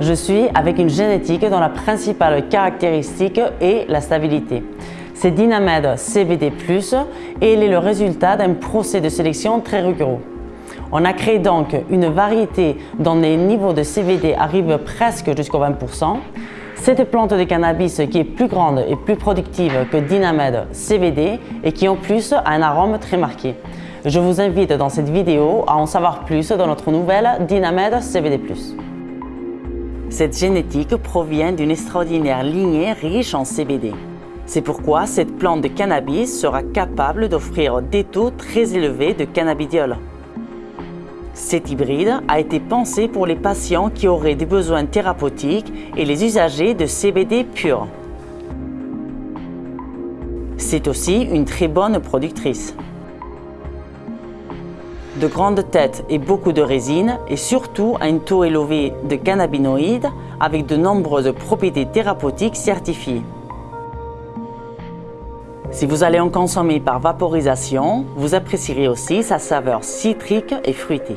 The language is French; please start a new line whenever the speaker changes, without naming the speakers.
je suis avec une génétique dont la principale caractéristique est la stabilité. C'est Dynamed CBD+, et il est le résultat d'un procès de sélection très rigoureux. On a créé donc une variété dont les niveaux de CBD arrivent presque jusqu'au 20%. Cette plante de cannabis qui est plus grande et plus productive que Dynamed CBD et qui en plus a un arôme très marqué. Je vous invite dans cette vidéo à en savoir plus dans notre nouvelle Dynamed CBD+. Cette génétique provient d'une extraordinaire lignée riche en CBD. C'est pourquoi cette plante de cannabis sera capable d'offrir des taux très élevés de cannabidiol. Cet hybride a été pensé pour les patients qui auraient des besoins thérapeutiques et les usagers de CBD pur. C'est aussi une très bonne productrice. De grandes têtes et beaucoup de résine et surtout un taux élevé de cannabinoïdes avec de nombreuses propriétés thérapeutiques certifiées. Si vous allez en consommer par vaporisation, vous apprécierez aussi sa saveur citrique et fruitée.